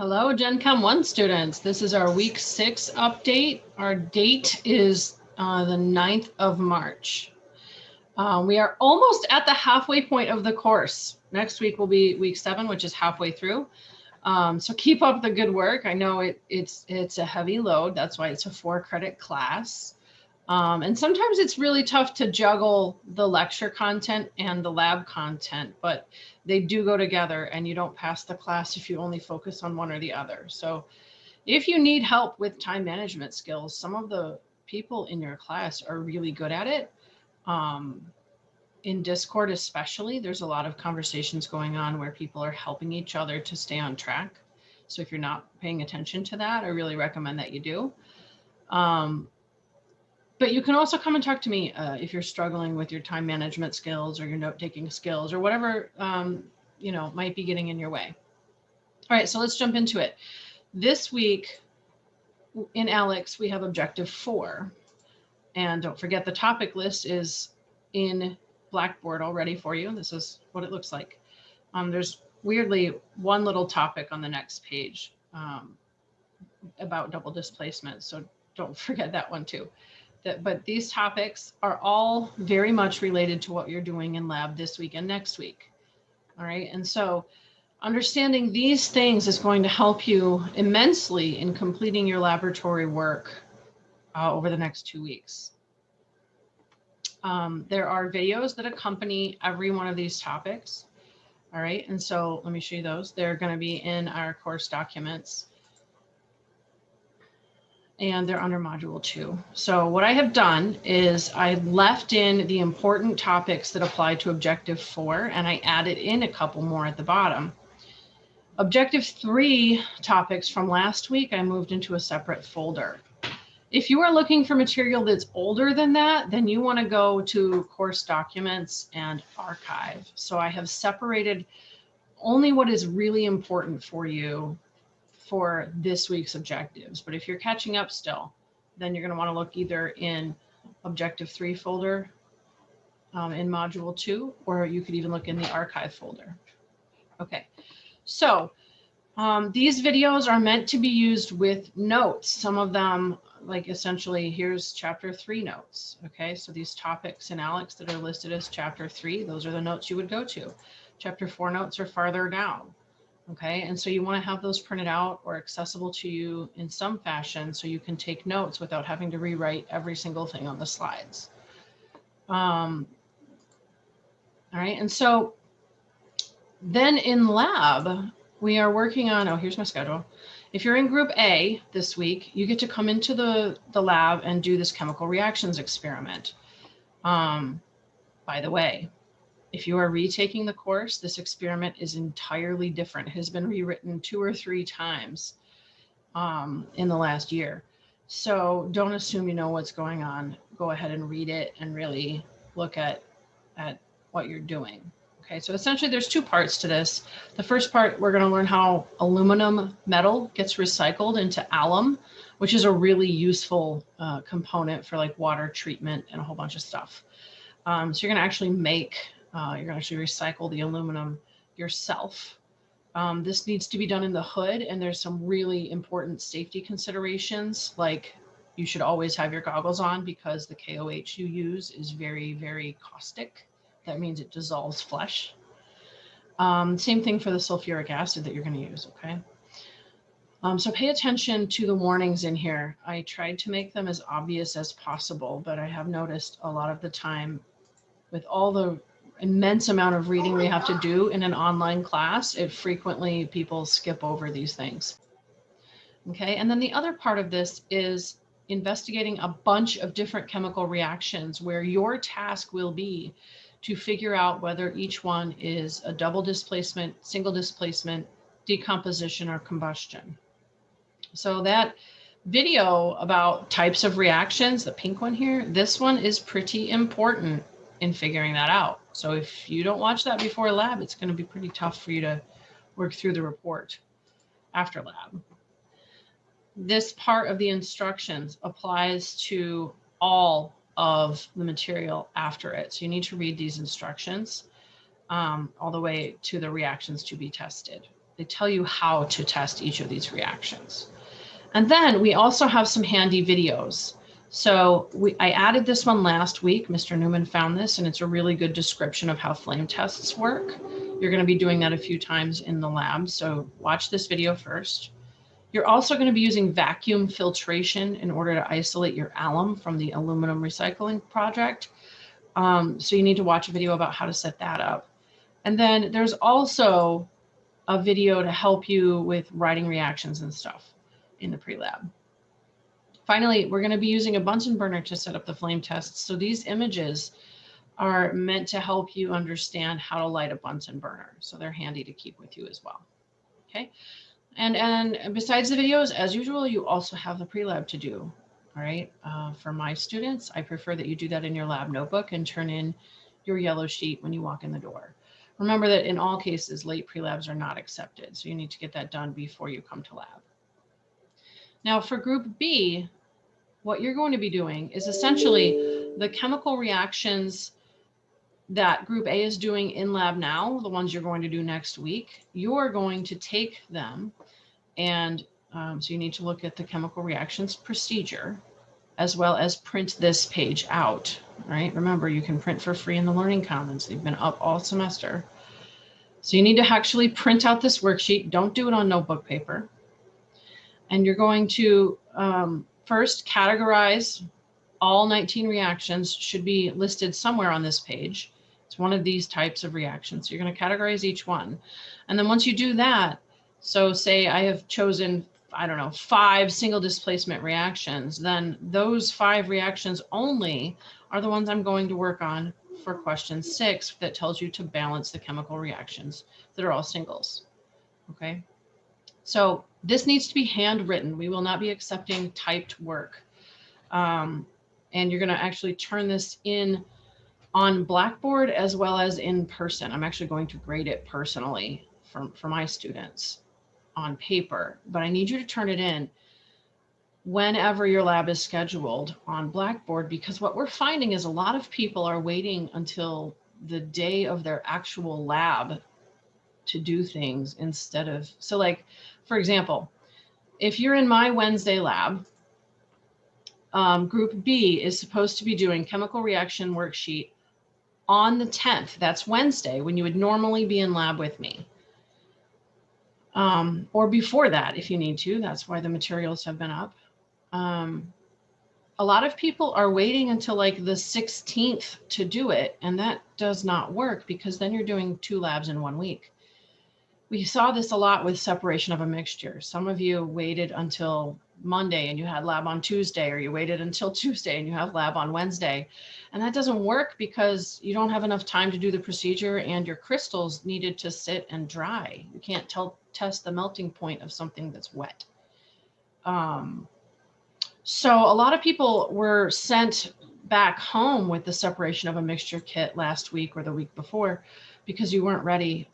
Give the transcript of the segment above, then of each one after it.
Hello, Gen Chem 1 students. This is our week six update. Our date is uh, the 9th of March. Uh, we are almost at the halfway point of the course. Next week will be week seven, which is halfway through. Um, so keep up the good work. I know it, it's, it's a heavy load. That's why it's a four credit class. Um, and sometimes it's really tough to juggle the lecture content and the lab content, but they do go together and you don't pass the class if you only focus on one or the other. So if you need help with time management skills, some of the people in your class are really good at it. Um, in Discord especially, there's a lot of conversations going on where people are helping each other to stay on track. So if you're not paying attention to that, I really recommend that you do. Um, but you can also come and talk to me uh, if you're struggling with your time management skills or your note taking skills or whatever um, you know might be getting in your way. All right, so let's jump into it. This week in ALEKS, we have objective four. And don't forget the topic list is in Blackboard already for you. This is what it looks like. Um, there's weirdly one little topic on the next page um, about double displacement. So don't forget that one too that, but these topics are all very much related to what you're doing in lab this week and next week. All right. And so understanding these things is going to help you immensely in completing your laboratory work uh, over the next two weeks. Um, there are videos that accompany every one of these topics. All right. And so let me show you those. They're going to be in our course documents and they're under module two. So what I have done is I left in the important topics that apply to objective four, and I added in a couple more at the bottom. Objective three topics from last week, I moved into a separate folder. If you are looking for material that's older than that, then you wanna go to course documents and archive. So I have separated only what is really important for you for this week's objectives. But if you're catching up still, then you're going to want to look either in objective three folder um, in module two, or you could even look in the archive folder. Okay, so um, these videos are meant to be used with notes. Some of them, like essentially, here's chapter three notes. Okay, so these topics in ALEKS that are listed as chapter three, those are the notes you would go to. Chapter four notes are farther down. Okay, and so you want to have those printed out or accessible to you in some fashion so you can take notes without having to rewrite every single thing on the slides. Um, all right, and so then in lab, we are working on, oh, here's my schedule. If you're in group A this week, you get to come into the, the lab and do this chemical reactions experiment. Um, by the way, if you are retaking the course, this experiment is entirely different. It has been rewritten two or three times um, in the last year. So don't assume you know what's going on. Go ahead and read it and really look at, at what you're doing. Okay, so essentially there's two parts to this. The first part, we're gonna learn how aluminum metal gets recycled into alum, which is a really useful uh, component for like water treatment and a whole bunch of stuff. Um, so you're gonna actually make uh, you're going to actually recycle the aluminum yourself. Um, this needs to be done in the hood and there's some really important safety considerations like you should always have your goggles on because the KOH you use is very, very caustic. That means it dissolves flesh. Um, same thing for the sulfuric acid that you're going to use, okay? Um, so pay attention to the warnings in here. I tried to make them as obvious as possible, but I have noticed a lot of the time with all the immense amount of reading we have to do in an online class, it frequently people skip over these things. Okay, and then the other part of this is investigating a bunch of different chemical reactions where your task will be to figure out whether each one is a double displacement, single displacement, decomposition, or combustion. So that video about types of reactions, the pink one here, this one is pretty important in figuring that out. So if you don't watch that before lab, it's going to be pretty tough for you to work through the report after lab. This part of the instructions applies to all of the material after it. So you need to read these instructions um, all the way to the reactions to be tested. they tell you how to test each of these reactions. And then we also have some handy videos. So we, I added this one last week. Mr. Newman found this and it's a really good description of how flame tests work. You're gonna be doing that a few times in the lab. So watch this video first. You're also gonna be using vacuum filtration in order to isolate your alum from the aluminum recycling project. Um, so you need to watch a video about how to set that up. And then there's also a video to help you with writing reactions and stuff in the pre-lab. Finally, we're going to be using a Bunsen burner to set up the flame tests. So these images are meant to help you understand how to light a Bunsen burner. So they're handy to keep with you as well. Okay. And, and besides the videos, as usual, you also have the pre-lab to do. All right. Uh, for my students, I prefer that you do that in your lab notebook and turn in your yellow sheet when you walk in the door. Remember that in all cases, late pre-labs are not accepted. So you need to get that done before you come to lab. Now for group B, what you're going to be doing is essentially the chemical reactions that group A is doing in lab now, the ones you're going to do next week, you're going to take them and um, so you need to look at the chemical reactions procedure as well as print this page out, right? Remember, you can print for free in the Learning Commons. They've been up all semester. So you need to actually print out this worksheet. Don't do it on notebook paper. And you're going to um, first categorize all 19 reactions should be listed somewhere on this page. It's one of these types of reactions. So you're going to categorize each one. And then once you do that, so say I have chosen, I don't know, five single displacement reactions, then those five reactions only are the ones I'm going to work on for question six that tells you to balance the chemical reactions that are all singles. Okay. So this needs to be handwritten. We will not be accepting typed work. Um, and you're going to actually turn this in on Blackboard as well as in person. I'm actually going to grade it personally for, for my students on paper, but I need you to turn it in whenever your lab is scheduled on Blackboard, because what we're finding is a lot of people are waiting until the day of their actual lab to do things instead of, so like, for example, if you're in my Wednesday lab, um, group B is supposed to be doing chemical reaction worksheet on the 10th. That's Wednesday when you would normally be in lab with me. Um, or before that, if you need to, that's why the materials have been up. Um, a lot of people are waiting until like the 16th to do it. And that does not work because then you're doing two labs in one week we saw this a lot with separation of a mixture. Some of you waited until Monday and you had lab on Tuesday, or you waited until Tuesday and you have lab on Wednesday. And that doesn't work because you don't have enough time to do the procedure and your crystals needed to sit and dry. You can't tell, test the melting point of something that's wet. Um, so a lot of people were sent back home with the separation of a mixture kit last week or the week before because you weren't ready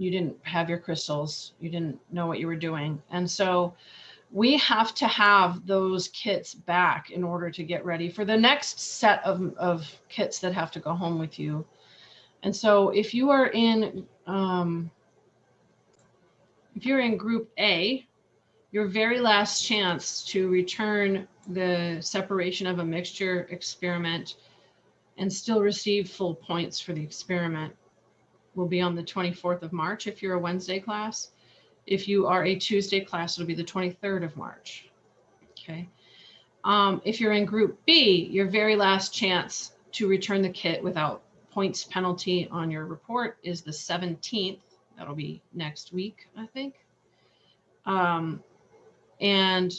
you didn't have your crystals, you didn't know what you were doing. And so we have to have those kits back in order to get ready for the next set of, of kits that have to go home with you. And so if you are in, um, if you're in group A, your very last chance to return the separation of a mixture experiment and still receive full points for the experiment will be on the 24th of March if you're a Wednesday class. If you are a Tuesday class, it'll be the 23rd of March. Okay. Um, if you're in group B, your very last chance to return the kit without points penalty on your report is the 17th. That'll be next week, I think. Um, and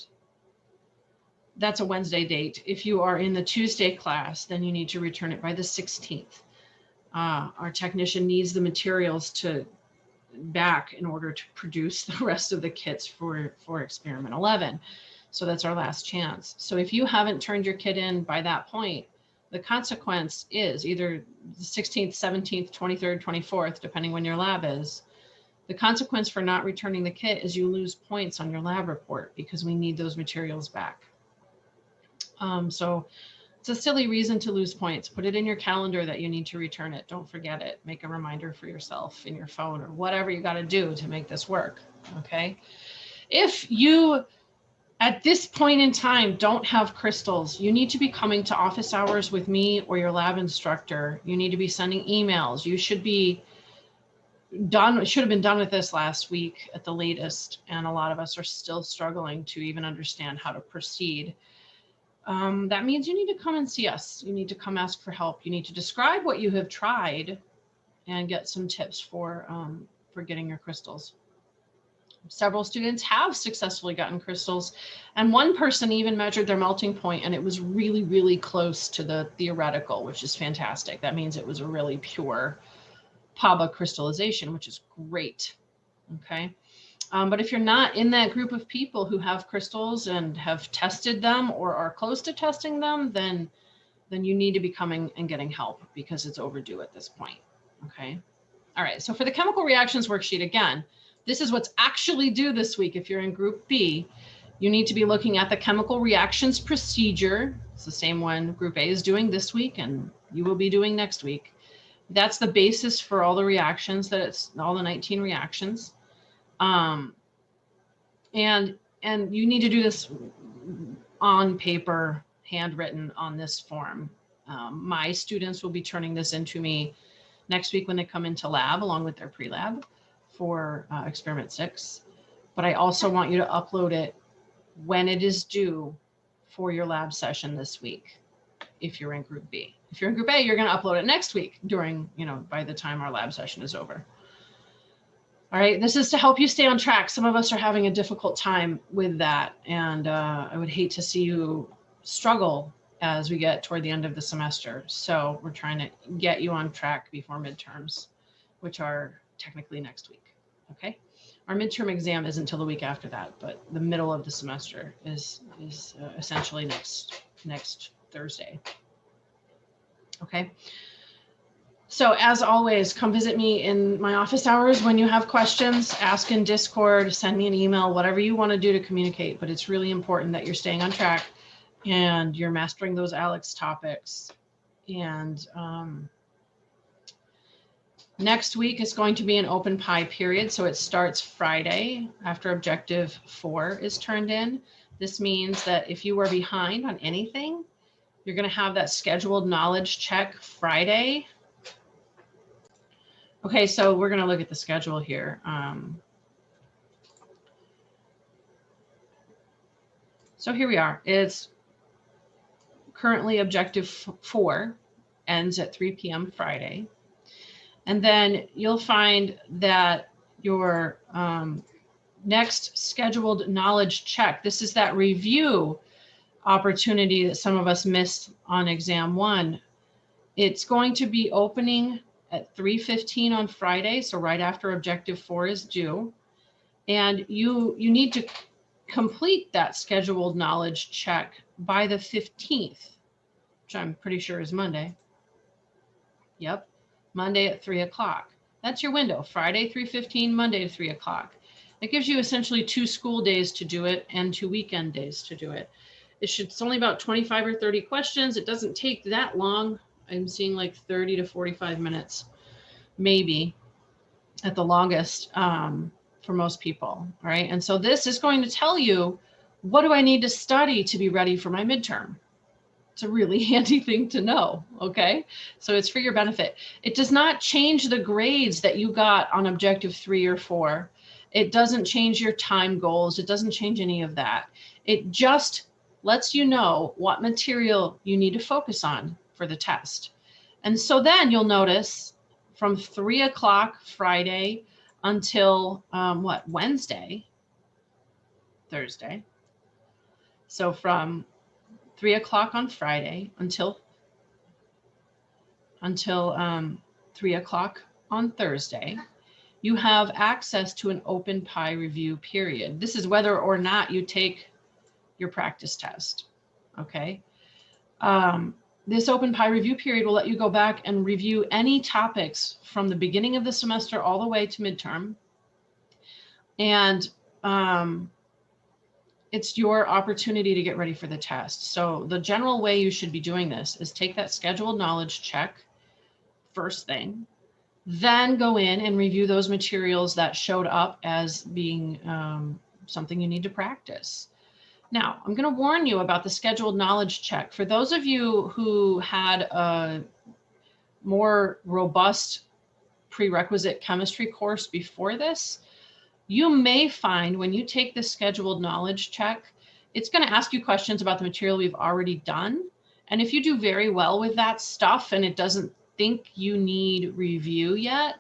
that's a Wednesday date. If you are in the Tuesday class, then you need to return it by the 16th uh, our technician needs the materials to back in order to produce the rest of the kits for, for experiment 11. So that's our last chance. So if you haven't turned your kit in by that point, the consequence is either the 16th, 17th, 23rd, 24th, depending when your lab is. The consequence for not returning the kit is you lose points on your lab report because we need those materials back. Um, so It's a silly reason to lose points. Put it in your calendar that you need to return it. Don't forget it. Make a reminder for yourself in your phone or whatever you got to do to make this work. Okay. If you, at this point in time, don't have crystals, you need to be coming to office hours with me or your lab instructor. You need to be sending emails. You should be done, should have been done with this last week at the latest. And a lot of us are still struggling to even understand how to proceed um, that means you need to come and see us. You need to come ask for help. You need to describe what you have tried and get some tips for, um, for getting your crystals. Several students have successfully gotten crystals and one person even measured their melting point and it was really, really close to the theoretical, which is fantastic. That means it was a really pure PABA crystallization, which is great. Okay. Um, but if you're not in that group of people who have crystals and have tested them or are close to testing them, then then you need to be coming and getting help because it's overdue at this point. Okay. All right. So for the chemical reactions worksheet, again, this is what's actually due this week. If you're in group B, you need to be looking at the chemical reactions procedure. It's the same one group A is doing this week and you will be doing next week. That's the basis for all the reactions that it's all the 19 reactions. Um, and, and you need to do this on paper, handwritten on this form. Um, my students will be turning this into me next week when they come into lab along with their pre-lab for uh, experiment six. But I also want you to upload it when it is due for your lab session this week, if you're in group B. If you're in group A, you're gonna upload it next week during, you know, by the time our lab session is over. All right, this is to help you stay on track. Some of us are having a difficult time with that. And uh, I would hate to see you struggle as we get toward the end of the semester. So we're trying to get you on track before midterms, which are technically next week. Okay. Our midterm exam isn't until the week after that, but the middle of the semester is, is uh, essentially next, next Thursday. Okay. So as always, come visit me in my office hours when you have questions, ask in Discord, send me an email, whatever you want to do to communicate. But it's really important that you're staying on track and you're mastering those ALEKS topics. And um, next week is going to be an open pie period. So it starts Friday after objective four is turned in. This means that if you are behind on anything, you're going to have that scheduled knowledge check Friday Okay, so we're going to look at the schedule here. Um, so here we are. It's currently objective four ends at 3 p.m. Friday. And then you'll find that your um, next scheduled knowledge check, this is that review opportunity that some of us missed on exam one. It's going to be opening at 3.15 on Friday, so right after objective four is due. And you, you need to complete that scheduled knowledge check by the 15th, which I'm pretty sure is Monday. Yep, Monday at three o'clock. That's your window, Friday 3.15, Monday three o'clock. It gives you essentially two school days to do it and two weekend days to do it. It should, it's only about 25 or 30 questions. It doesn't take that long. I'm seeing like 30 to 45 minutes, maybe at the longest um, for most people. Right. And so this is going to tell you, what do I need to study to be ready for my midterm? It's a really handy thing to know. Okay. So it's for your benefit. It does not change the grades that you got on objective three or four. It doesn't change your time goals. It doesn't change any of that. It just lets you know what material you need to focus on for the test. And so then you'll notice from three o'clock Friday until um, what, Wednesday, Thursday. So from three o'clock on Friday until until um, three o'clock on Thursday, you have access to an open PI review period. This is whether or not you take your practice test. Okay. Um, this open PI review period will let you go back and review any topics from the beginning of the semester all the way to midterm. And um, it's your opportunity to get ready for the test. So the general way you should be doing this is take that scheduled knowledge check first thing, then go in and review those materials that showed up as being um, something you need to practice. Now, I'm going to warn you about the scheduled knowledge check. For those of you who had a more robust prerequisite chemistry course before this, you may find when you take the scheduled knowledge check, it's going to ask you questions about the material we've already done. And if you do very well with that stuff and it doesn't think you need review yet,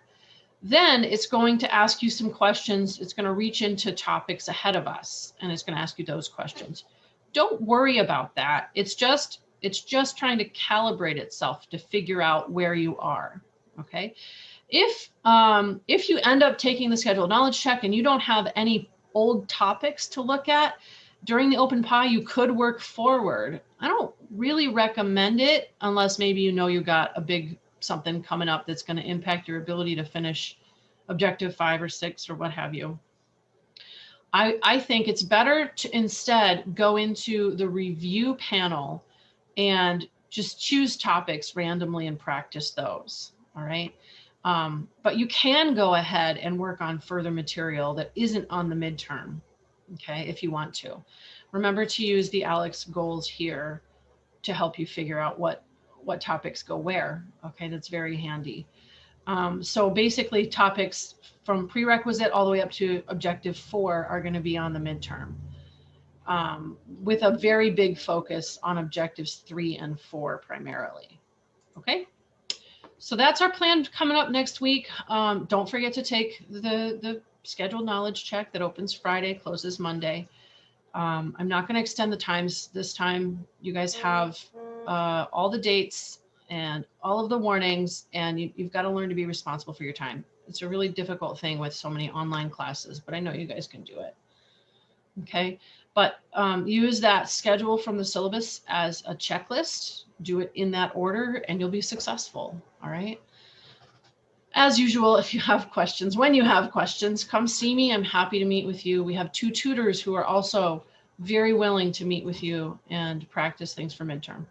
then it's going to ask you some questions. It's going to reach into topics ahead of us and it's going to ask you those questions. Don't worry about that. It's just it's just trying to calibrate itself to figure out where you are. Okay. If, um, if you end up taking the scheduled knowledge check and you don't have any old topics to look at during the open pie, you could work forward. I don't really recommend it unless maybe you know you got a big something coming up that's going to impact your ability to finish objective five or six or what have you. I, I think it's better to instead go into the review panel and just choose topics randomly and practice those. All right. Um, but you can go ahead and work on further material that isn't on the midterm, okay, if you want to. Remember to use the ALEKS goals here to help you figure out what, what topics go where, okay, that's very handy. Um, so basically topics from prerequisite all the way up to objective four are gonna be on the midterm. Um, with a very big focus on objectives three and four primarily, okay? So that's our plan coming up next week. Um, don't forget to take the, the scheduled knowledge check that opens Friday, closes Monday. Um, I'm not going to extend the times this time. You guys have uh, all the dates and all of the warnings, and you, you've got to learn to be responsible for your time. It's a really difficult thing with so many online classes, but I know you guys can do it. Okay, but um, use that schedule from the syllabus as a checklist do it in that order and you'll be successful. All right. As usual, if you have questions, when you have questions, come see me. I'm happy to meet with you. We have two tutors who are also very willing to meet with you and practice things for midterm.